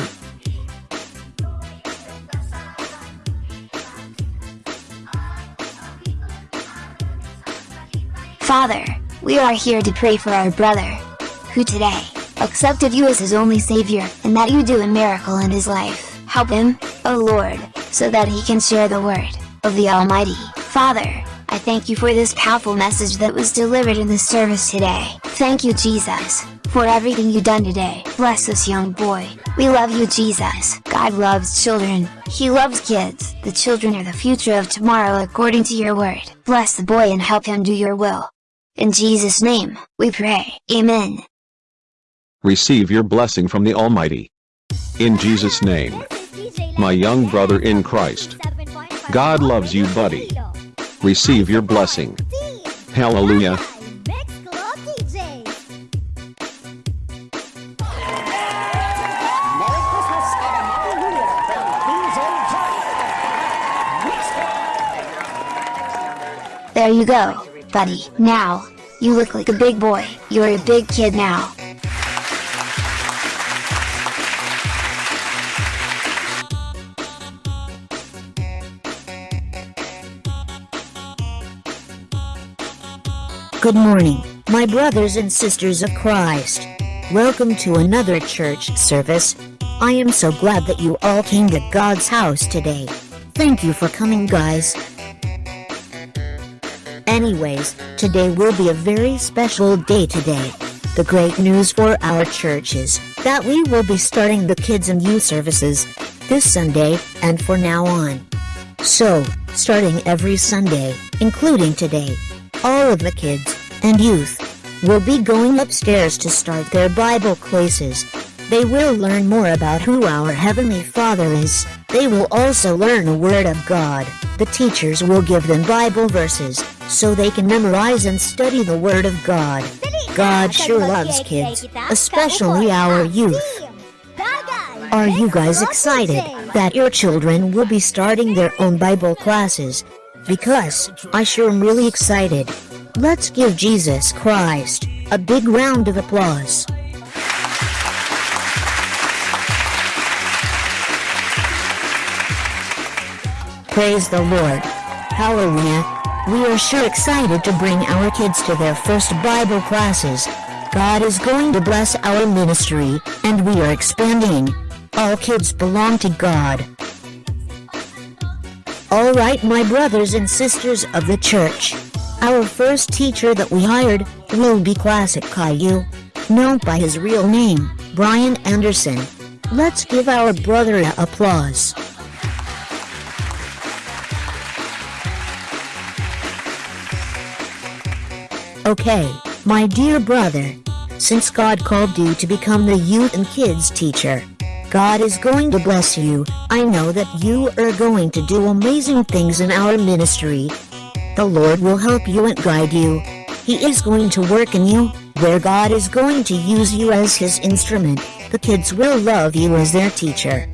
Father, we are here to pray for our brother, who today, accepted you as his only savior, and that you do a miracle in his life. Help him, O Lord, so that he can share the word, of the Almighty. Father, I thank you for this powerful message that was delivered in this service today. Thank you Jesus, for everything you done today. Bless this young boy. We love you Jesus. God loves children. He loves kids. The children are the future of tomorrow according to your word. Bless the boy and help him do your will. In Jesus' name, we pray. Amen. Receive your blessing from the Almighty. In Jesus' name. My young brother in Christ. God loves you buddy. Receive your blessing. Hallelujah. There you go, buddy. Now, you look like a big boy. You're a big kid now. Good morning, my brothers and sisters of Christ. Welcome to another church service. I am so glad that you all came to God's house today. Thank you for coming guys. Anyways, today will be a very special day today. The great news for our church is that we will be starting the kids and youth services this Sunday and for now on. So, starting every Sunday, including today, all of the kids and youth will be going upstairs to start their Bible classes. They will learn more about who our Heavenly Father is. They will also learn the Word of God. The teachers will give them Bible verses so they can memorize and study the Word of God. God sure loves kids, especially our youth. Are you guys excited that your children will be starting their own Bible classes? Because I sure am really excited. Let's give Jesus Christ a big round of applause. Praise the Lord. Hallelujah. We are sure excited to bring our kids to their first Bible classes. God is going to bless our ministry, and we are expanding. All kids belong to God. Alright my brothers and sisters of the church. Our first teacher that we hired will be Classic Caillou, known by his real name, Brian Anderson. Let's give our brother a applause. Okay, my dear brother, since God called you to become the youth and kids teacher, God is going to bless you. I know that you are going to do amazing things in our ministry. The Lord will help you and guide you. He is going to work in you, where God is going to use you as his instrument. The kids will love you as their teacher.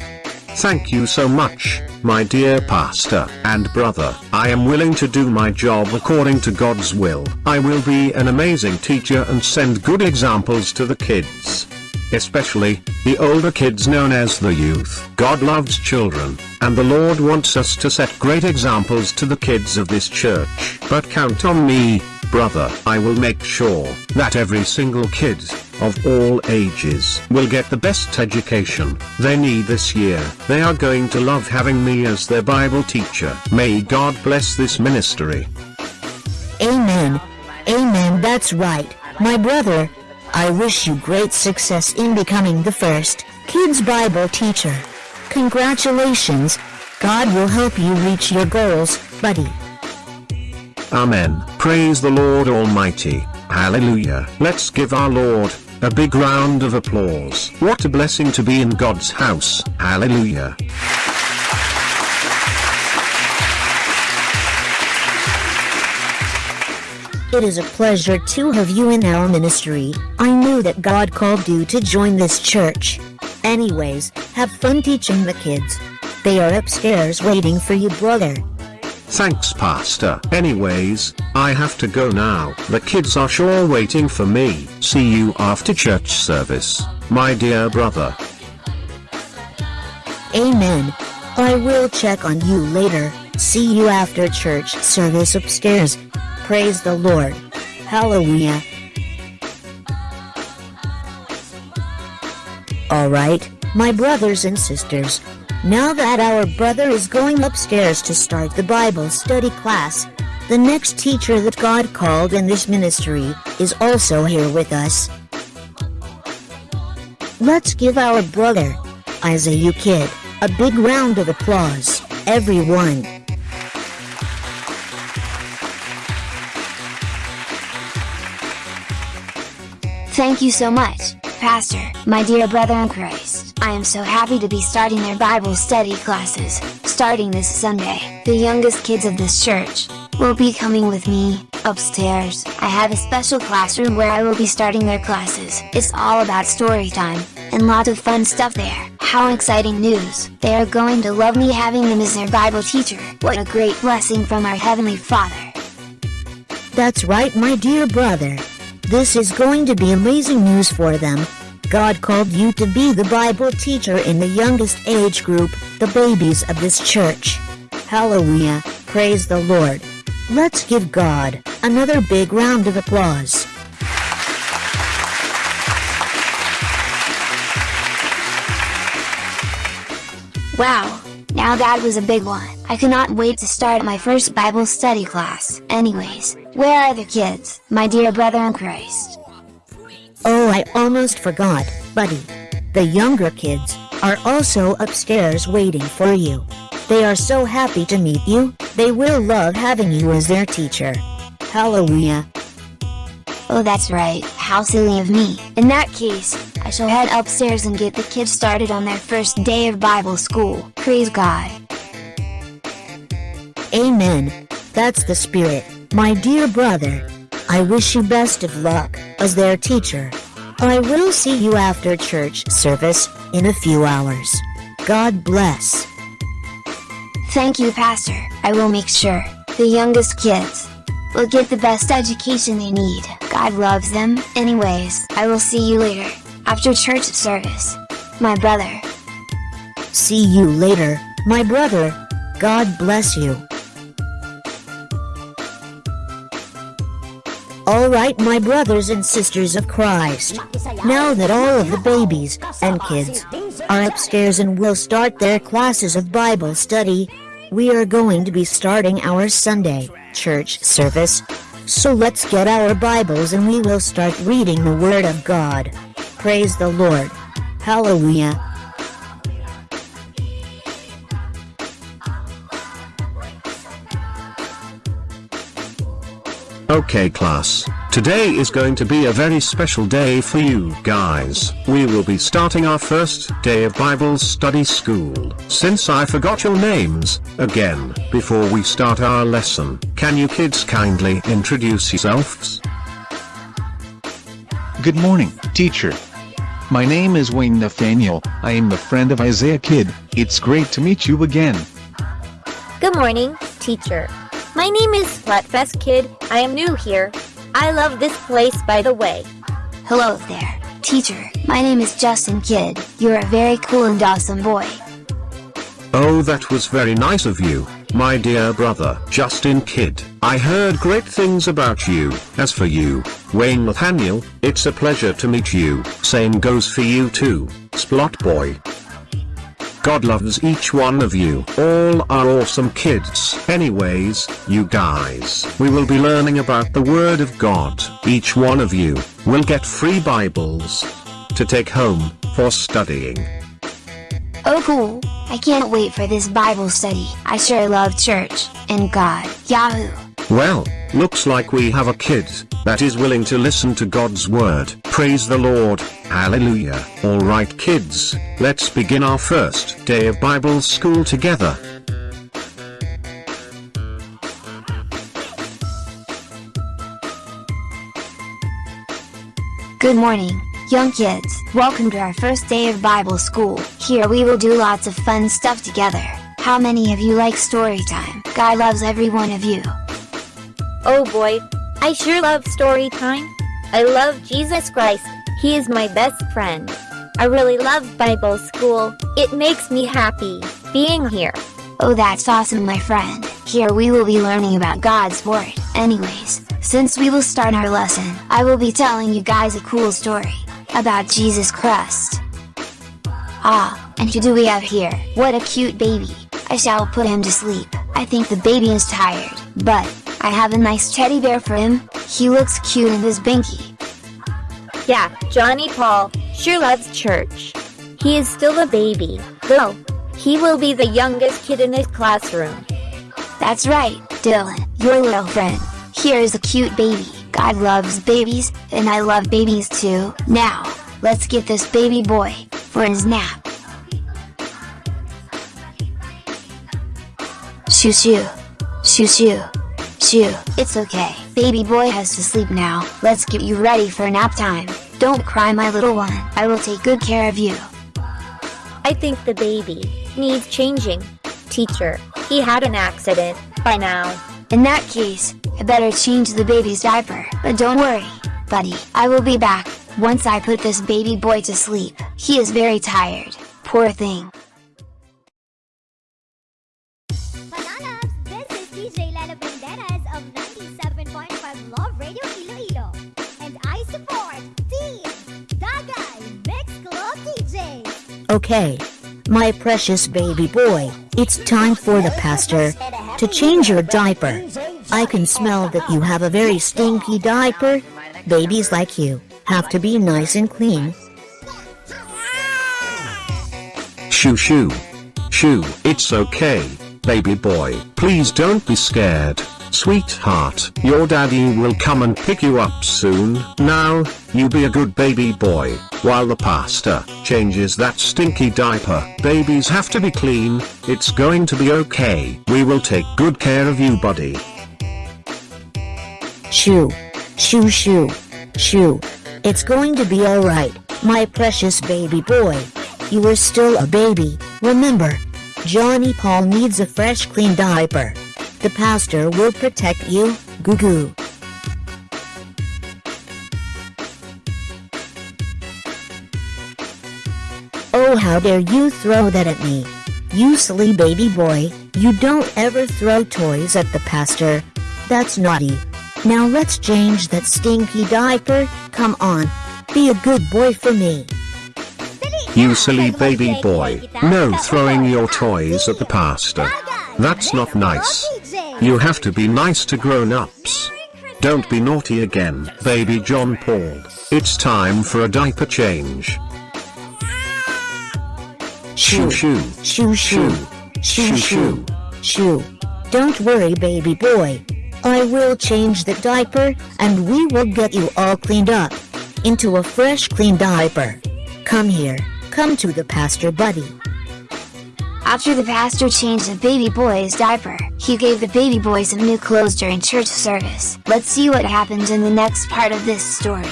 Thank you so much, my dear pastor and brother. I am willing to do my job according to God's will. I will be an amazing teacher and send good examples to the kids. Especially, the older kids known as the youth. God loves children, and the Lord wants us to set great examples to the kids of this church. But count on me, brother. I will make sure that every single kid of all ages will get the best education they need this year. They are going to love having me as their Bible teacher. May God bless this ministry. Amen. Amen, that's right, my brother. I wish you great success in becoming the first kids Bible teacher. Congratulations. God will help you reach your goals, buddy. Amen. Praise the Lord Almighty. Hallelujah. Let's give our Lord a big round of applause. What a blessing to be in God's house. Hallelujah. It is a pleasure to have you in our ministry. I knew that God called you to join this church. Anyways, have fun teaching the kids. They are upstairs waiting for you, brother. Thanks pastor. Anyways, I have to go now. The kids are sure waiting for me. See you after church service, my dear brother. Amen. I will check on you later. See you after church service upstairs. Praise the Lord. Hallelujah. Alright, my brothers and sisters. Now that our brother is going upstairs to start the Bible study class, the next teacher that God called in this ministry is also here with us. Let's give our brother, Isaiah Kid, a big round of applause, everyone. Thank you so much, Pastor, my dear brother in Christ. I am so happy to be starting their Bible study classes, starting this Sunday. The youngest kids of this church will be coming with me, upstairs. I have a special classroom where I will be starting their classes. It's all about story time, and lot of fun stuff there. How exciting news! They are going to love me having them as their Bible teacher. What a great blessing from our Heavenly Father. That's right, my dear brother. This is going to be amazing news for them. God called you to be the Bible teacher in the youngest age group, the babies of this church. Hallelujah, praise the Lord. Let's give God another big round of applause. Wow, now that was a big one. I cannot wait to start my first Bible study class. Anyways, where are the kids, my dear brother in Christ? Oh, I almost forgot, buddy. The younger kids are also upstairs waiting for you. They are so happy to meet you, they will love having you as their teacher. Hallelujah. Oh that's right, how silly of me. In that case, I shall head upstairs and get the kids started on their first day of Bible school. Praise God. Amen. That's the spirit, my dear brother. I wish you best of luck as their teacher. I will see you after church service in a few hours. God bless. Thank you, Pastor. I will make sure the youngest kids will get the best education they need. God loves them. Anyways, I will see you later after church service. My brother. See you later, my brother. God bless you. Alright my brothers and sisters of Christ, now that all of the babies and kids are upstairs and will start their classes of Bible study, we are going to be starting our Sunday church service. So let's get our Bibles and we will start reading the Word of God. Praise the Lord. Hallelujah. Okay class, today is going to be a very special day for you guys. We will be starting our first day of Bible study school. Since I forgot your names, again, before we start our lesson, can you kids kindly introduce yourselves? Good morning, teacher. My name is Wayne Nathaniel, I am the friend of Isaiah Kid, it's great to meet you again. Good morning, teacher. My name is Flatfest Kid. I am new here. I love this place by the way. Hello there, teacher. My name is Justin Kidd. You're a very cool and awesome boy. Oh that was very nice of you, my dear brother Justin Kidd. I heard great things about you. As for you, Wayne Nathaniel, it's a pleasure to meet you. Same goes for you too, Splot Boy. God loves each one of you. All are awesome kids. Anyways, you guys, we will be learning about the Word of God. Each one of you will get free Bibles to take home for studying. Oh cool, I can't wait for this Bible study. I sure love church and God. Yahoo! Well, looks like we have a kid that is willing to listen to God's word. Praise the Lord. Hallelujah. Alright kids, let's begin our first day of Bible school together. Good morning, young kids. Welcome to our first day of Bible school. Here we will do lots of fun stuff together. How many of you like story time? God loves every one of you. Oh boy, I sure love story time. I love Jesus Christ. He is my best friend. I really love Bible school. It makes me happy being here. Oh that's awesome my friend. Here we will be learning about God's Word. Anyways, since we will start our lesson, I will be telling you guys a cool story about Jesus Christ. Ah, and who do we have here? What a cute baby. I shall put him to sleep. I think the baby is tired, but I have a nice teddy bear for him. He looks cute in his binky. Yeah, Johnny Paul sure loves church. He is still a baby, though. He will be the youngest kid in his classroom. That's right, Dylan, your little friend. Here is a cute baby. God loves babies, and I love babies too. Now, let's get this baby boy for his nap. Shoo shoo. Shoo shoo. Shoo. It's okay. Baby boy has to sleep now. Let's get you ready for nap time. Don't cry my little one. I will take good care of you. I think the baby needs changing. Teacher, he had an accident by now. In that case, I better change the baby's diaper. But don't worry, buddy. I will be back once I put this baby boy to sleep. He is very tired. Poor thing. Okay. My precious baby boy, it's time for the pastor to change your diaper. I can smell that you have a very stinky diaper. Babies like you have to be nice and clean. Shoo shoo. Shoo, it's okay, baby boy. Please don't be scared, sweetheart. Your daddy will come and pick you up soon. Now, you be a good baby boy, while the pastor changes that stinky diaper. Babies have to be clean, it's going to be okay. We will take good care of you buddy. Shoo. Shoo shoo. Shoo. It's going to be alright, my precious baby boy. You are still a baby, remember. Johnny Paul needs a fresh clean diaper. The pastor will protect you, goo goo. Oh how dare you throw that at me. You silly baby boy, you don't ever throw toys at the pastor. That's naughty. Now let's change that stinky diaper, come on. Be a good boy for me. You silly baby boy, no throwing your toys at the pastor. That's not nice. You have to be nice to grown-ups. Don't be naughty again, baby John Paul. It's time for a diaper change. Shoo shoo. Shoo shoo. Shoo shoo. Shoo. Don't worry baby boy. I will change the diaper and we will get you all cleaned up. Into a fresh clean diaper. Come here. Come to the pastor buddy. After the pastor changed the baby boy's diaper, he gave the baby boy some new clothes during church service. Let's see what happens in the next part of this story.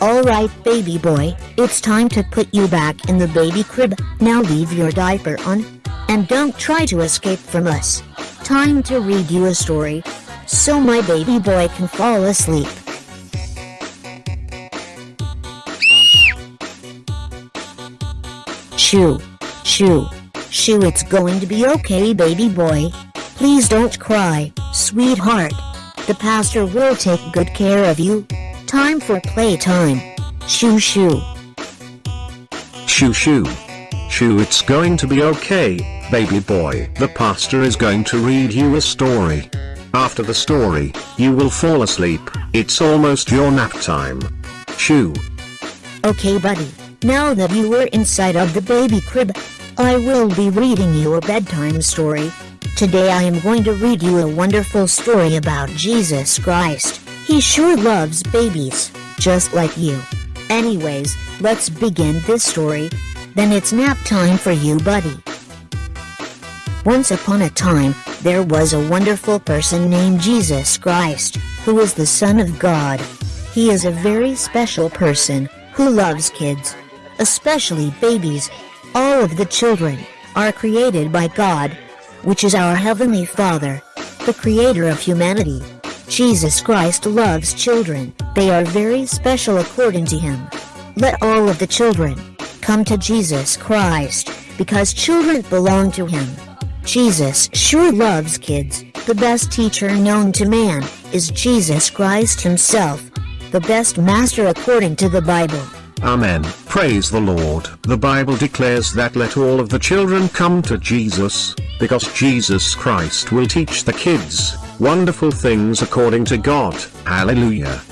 Alright baby boy, it's time to put you back in the baby crib. Now leave your diaper on. And don't try to escape from us. Time to read you a story. So my baby boy can fall asleep. Shoo. Shoo. Shoo it's going to be okay baby boy. Please don't cry, sweetheart. The pastor will take good care of you. Time for playtime. Shoo shoo. Shoo shoo. Shoo it's going to be okay, baby boy. The pastor is going to read you a story. After the story, you will fall asleep. It's almost your nap time. Shoo. Okay buddy, now that you are inside of the baby crib, I will be reading you a bedtime story. Today I am going to read you a wonderful story about Jesus Christ. He sure loves babies, just like you. Anyways, let's begin this story. Then it's nap time for you buddy. Once upon a time, there was a wonderful person named Jesus Christ, who is the Son of God. He is a very special person, who loves kids, especially babies. All of the children are created by God, which is our Heavenly Father, the Creator of humanity. Jesus Christ loves children, they are very special according to Him. Let all of the children come to Jesus Christ, because children belong to Him. Jesus sure loves kids. The best teacher known to man is Jesus Christ Himself, the best master according to the Bible. Amen. Praise the Lord. The Bible declares that let all of the children come to Jesus, because Jesus Christ will teach the kids wonderful things according to God. Hallelujah.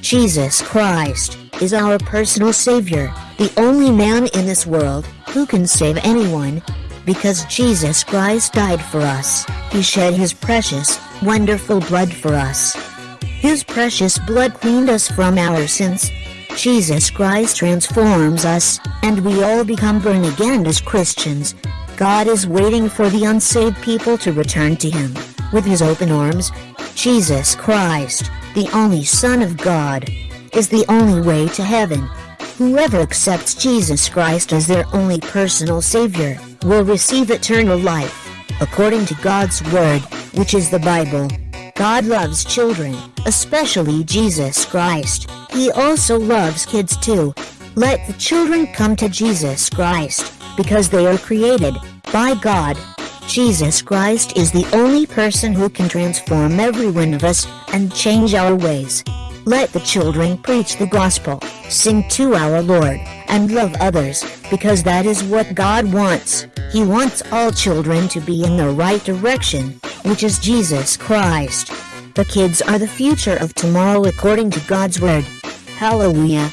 Jesus Christ is our personal Savior, the only man in this world who can save anyone. Because Jesus Christ died for us, He shed His precious, wonderful blood for us. His precious blood cleaned us from our sins. Jesus Christ transforms us, and we all become born again as Christians. God is waiting for the unsaved people to return to Him. With His open arms, Jesus Christ, the only Son of God, is the only way to heaven. Whoever accepts Jesus Christ as their only personal Savior will receive eternal life, according to God's Word, which is the Bible. God loves children, especially Jesus Christ. He also loves kids too. Let the children come to Jesus Christ, because they are created by God. Jesus Christ is the only person who can transform every one of us and change our ways. Let the children preach the gospel, sing to our Lord, and love others, because that is what God wants. He wants all children to be in the right direction, which is Jesus Christ. The kids are the future of tomorrow according to God's word. Hallelujah.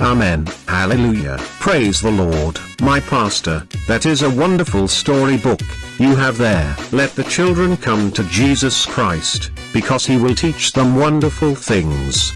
Amen. Hallelujah. Praise the Lord, my pastor. That is a wonderful storybook you have there. Let the children come to Jesus Christ, because he will teach them wonderful things.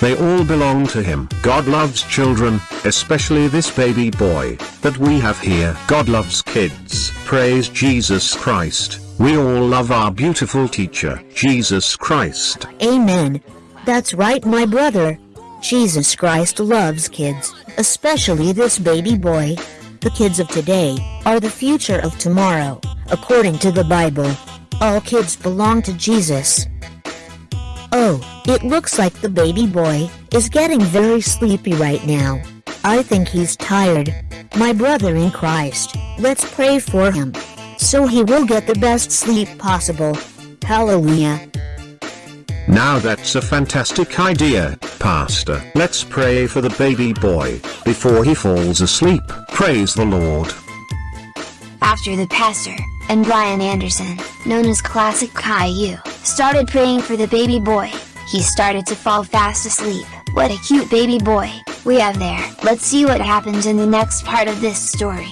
They all belong to him. God loves children, especially this baby boy that we have here. God loves kids. Praise Jesus Christ. We all love our beautiful teacher, Jesus Christ. Amen. That's right, my brother. Jesus Christ loves kids, especially this baby boy. The kids of today are the future of tomorrow, according to the Bible. All kids belong to Jesus. Oh, it looks like the baby boy is getting very sleepy right now. I think he's tired. My brother in Christ, let's pray for him, so he will get the best sleep possible. Hallelujah. Now that's a fantastic idea, Pastor. Let's pray for the baby boy before he falls asleep. Praise the Lord. After the pastor and Brian Anderson, known as Classic Caillou, started praying for the baby boy, he started to fall fast asleep. What a cute baby boy. we have there. Let's see what happens in the next part of this story.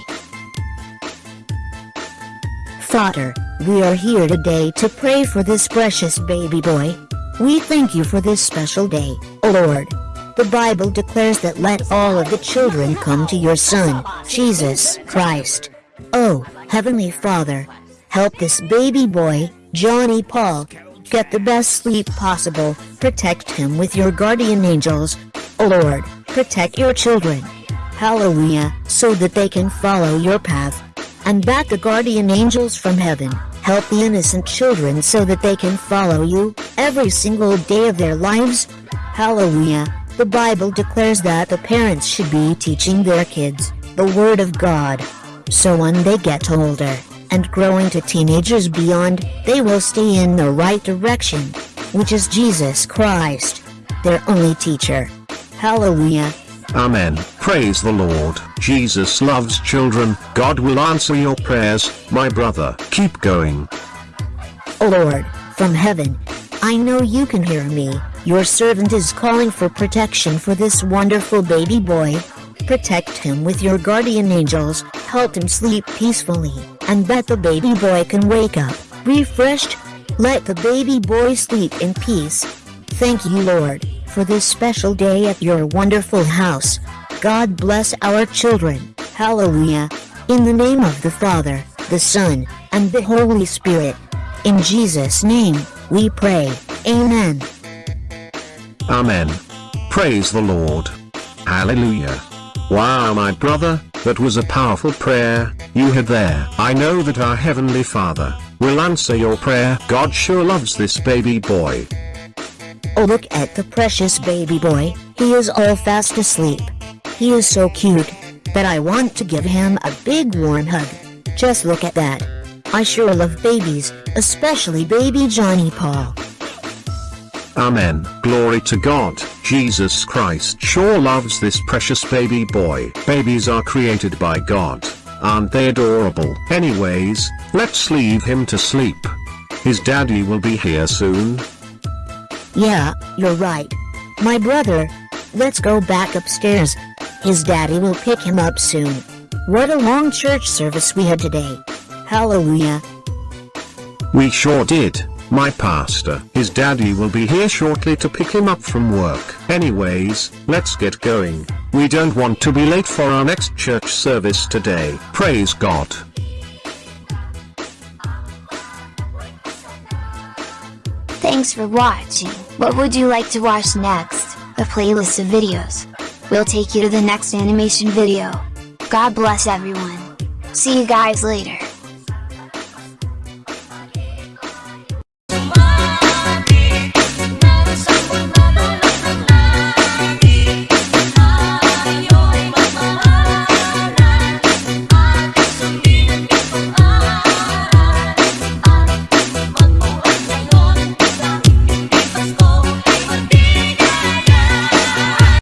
Father, we are here today to pray for this precious baby boy. We thank you for this special day, Lord. The Bible declares that let all of the children come to your Son, Jesus Christ. Oh, Heavenly Father, help this baby boy, Johnny Paul, get the best sleep possible. Protect him with your guardian angels. O Lord, protect your children. Hallelujah, so that they can follow your path. And back the guardian angels from heaven, help the innocent children so that they can follow you every single day of their lives. Hallelujah. The Bible declares that the parents should be teaching their kids the Word of God. So when they get older and growing to teenagers beyond, they will stay in the right direction, which is Jesus Christ, their only teacher. Hallelujah. Amen. Praise the Lord. Jesus loves children. God will answer your prayers, my brother. Keep going. O Lord, from heaven, I know you can hear me. Your servant is calling for protection for this wonderful baby boy. Protect him with your guardian angels, help him sleep peacefully, and that the baby boy can wake up, refreshed. Let the baby boy sleep in peace. Thank you, Lord, for this special day at your wonderful house. God bless our children. Hallelujah. In the name of the Father, the Son, and the Holy Spirit. In Jesus' name, we pray. Amen. Amen. Praise the Lord. Hallelujah. Wow, my brother, that was a powerful prayer you had there. I know that our Heavenly Father will answer your prayer. God sure loves this baby boy. Oh look at the precious baby boy, he is all fast asleep. He is so cute, that I want to give him a big warm hug. Just look at that. I sure love babies, especially baby Johnny Paul. Amen. Glory to God. Jesus Christ sure loves this precious baby boy. Babies are created by God. Aren't they adorable? Anyways, let's leave him to sleep. His daddy will be here soon. Yeah, you're right. My brother, let's go back upstairs. His daddy will pick him up soon. What a long church service we had today. Hallelujah. We sure did, my pastor. His daddy will be here shortly to pick him up from work. Anyways, let's get going. We don't want to be late for our next church service today. Praise God. Thanks for watching. What would you like to watch next? A playlist of videos. We'll take you to the next animation video. God bless everyone. See you guys later.